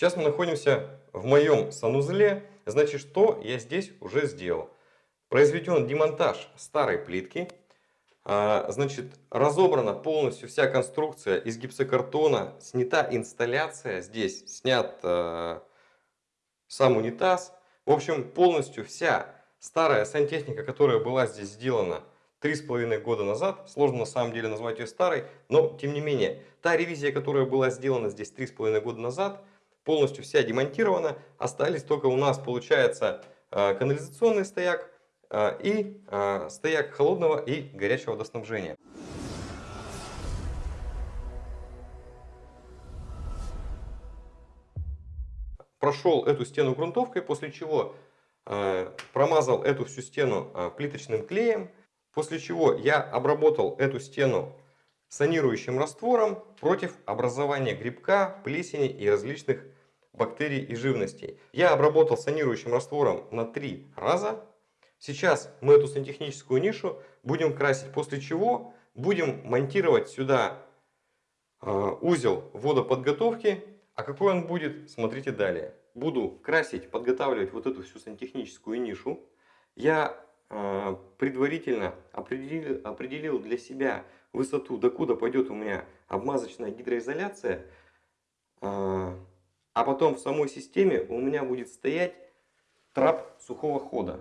Сейчас мы находимся в моем санузле. Значит, что я здесь уже сделал? Произведен демонтаж старой плитки. А, значит, разобрана полностью вся конструкция из гипсокартона. Снята инсталляция здесь. Снят э, сам унитаз. В общем, полностью вся старая сантехника, которая была здесь сделана три с половиной года назад, сложно на самом деле назвать ее старой, но тем не менее, та ревизия, которая была сделана здесь три с половиной года назад, полностью вся демонтирована, остались только у нас, получается, э, канализационный стояк э, и э, стояк холодного и горячего водоснабжения. Прошел эту стену грунтовкой, после чего промазал эту всю стену плиточным клеем, После чего я обработал эту стену санирующим раствором против образования грибка, плесени и различных бактерий и живностей. Я обработал санирующим раствором на три раза. Сейчас мы эту сантехническую нишу будем красить, после чего будем монтировать сюда э, узел водоподготовки. А какой он будет, смотрите далее. Буду красить, подготавливать вот эту всю сантехническую нишу. Я а, предварительно определил для себя высоту, докуда пойдет у меня обмазочная гидроизоляция, а, а потом в самой системе у меня будет стоять трап сухого хода.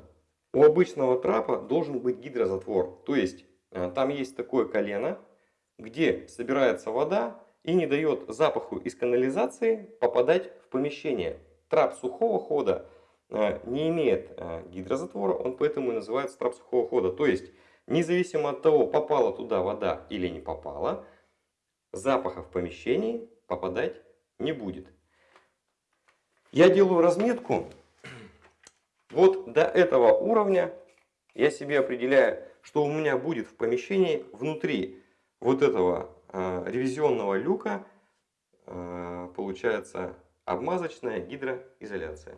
У обычного трапа должен быть гидрозатвор, то есть а, там есть такое колено, где собирается вода и не дает запаху из канализации попадать в помещение. Трап сухого хода Э, не имеет э, гидрозатвора, он поэтому и называется трап сухого хода. То есть, независимо от того, попала туда вода или не попала, запаха в помещении попадать не будет. Я делаю разметку. Вот до этого уровня я себе определяю, что у меня будет в помещении внутри вот этого э, ревизионного люка, э, получается обмазочная гидроизоляция.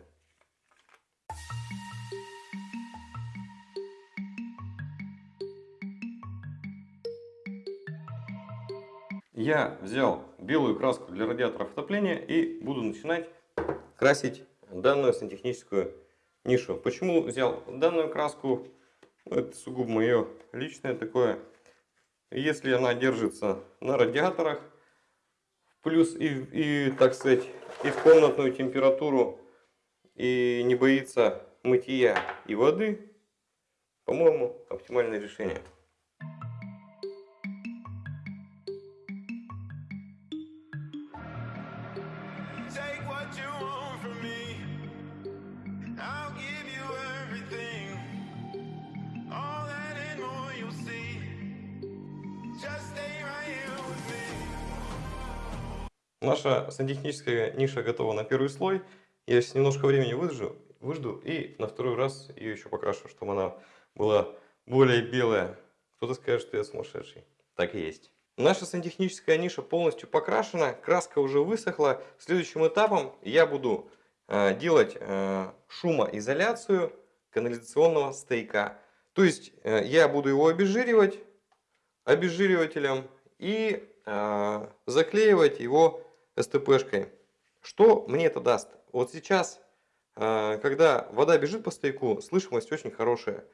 Я взял белую краску для радиаторов отопления и буду начинать красить данную сантехническую нишу. Почему взял данную краску? Это сугубо мое личное такое. Если она держится на радиаторах, плюс и, и так сказать, и в комнатную температуру, и не боится мытья и воды, по-моему, оптимальное решение. Наша сантехническая ниша готова на первый слой. Я сейчас немножко времени выжду, выжду и на второй раз ее еще покрашу, чтобы она была более белая. Кто-то скажет, что я сумасшедший. Так и есть. Наша сантехническая ниша полностью покрашена, краска уже высохла. Следующим этапом я буду э, делать э, шумоизоляцию канализационного стейка. То есть э, я буду его обезжиривать обезжиривателем и э, заклеивать его СТПшкой. Что мне это даст? Вот сейчас, э, когда вода бежит по стояку, слышимость очень хорошая.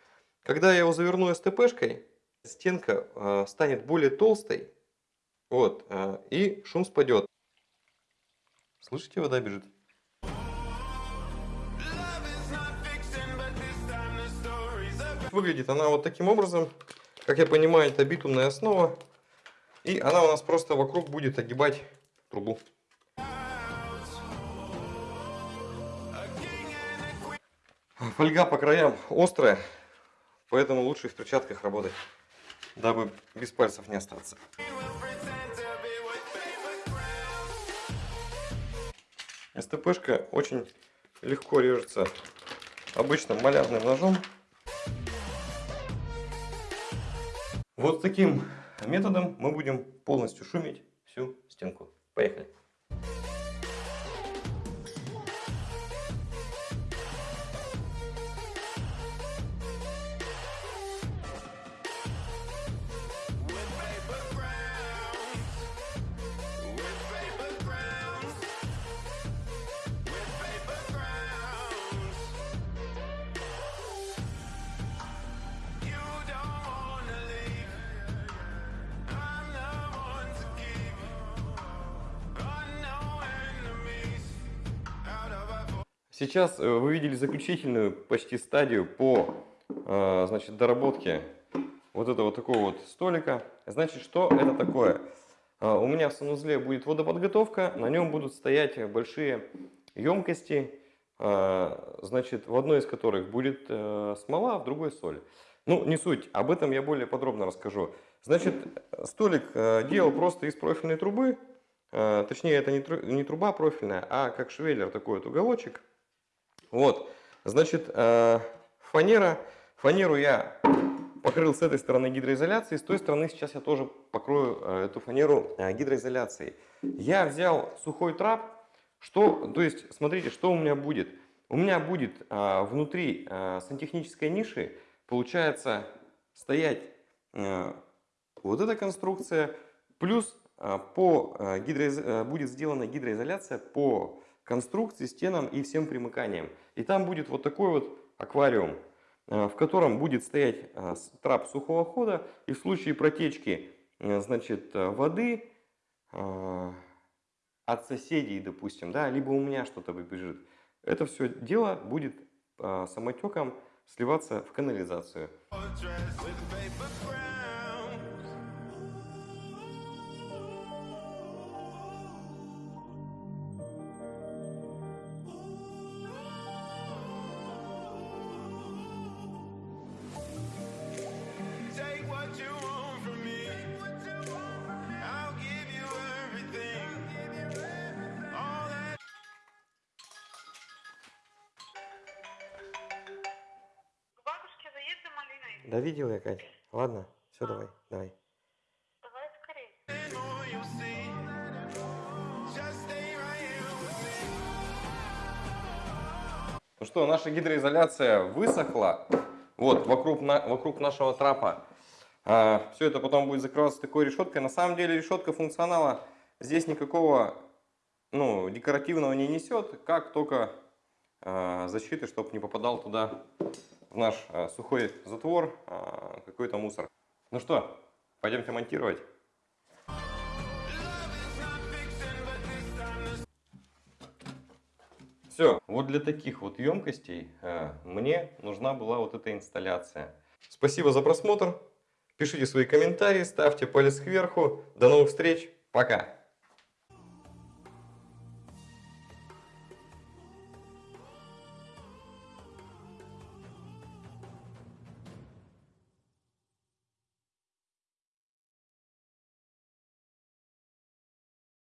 Когда я его заверну СТПшкой, стенка э, станет более толстой, вот, э, и шум спадет. Слышите, вода бежит? Выглядит она вот таким образом. Как я понимаю, это битумная основа. И она у нас просто вокруг будет огибать трубу. Фольга по краям острая, поэтому лучше в перчатках работать, дабы без пальцев не остаться. СТПшка очень легко режется обычным малярным ножом. Вот таким методом мы будем полностью шумить всю стенку. Поехали. Сейчас э, вы видели заключительную почти стадию по э, значит, доработке вот этого такого вот столика. Значит, что это такое? Э, у меня в санузле будет водоподготовка, на нем будут стоять большие емкости, значит, в одной из которых будет смола, в другой соль. Ну, не суть, об этом я более подробно расскажу. Значит, столик делал просто из профильной трубы, точнее, это не труба профильная, а как швеллер такой вот уголочек. Вот, значит, э, фанера. Фанеру я покрыл с этой стороны гидроизоляцией, с той стороны сейчас я тоже покрою э, эту фанеру э, гидроизоляцией. Я взял сухой трап, что, то есть, смотрите, что у меня будет. У меня будет внутри сантехнической ниши, получается, стоять вот эта конструкция, плюс по гидроиз... будет сделана гидроизоляция по конструкции, стенам и всем примыканиям. И там будет вот такой вот аквариум, э, в котором будет стоять э, трап сухого хода. И в случае протечки э, значит, воды от соседей, допустим, да, либо у меня что-то выбежит, это все дело будет самотеком сливаться в канализацию. Да видел я, Кать. Ладно, все, давай, давай. Давай скорее. Ну что, наша гидроизоляция высохла. Вот, вокруг, на, вокруг нашего трапа. А, все это потом будет закрываться такой решеткой. На самом деле решетка функционала здесь никакого ну, декоративного не несет, как только а, защиты, чтобы не попадал туда в наш э, сухой затвор э, какой-то мусор. Ну что, пойдемте монтировать. Все, вот для таких вот емкостей э, мне нужна была вот эта инсталляция. Спасибо за просмотр. Пишите свои комментарии, ставьте палец кверху. До новых встреч. Пока.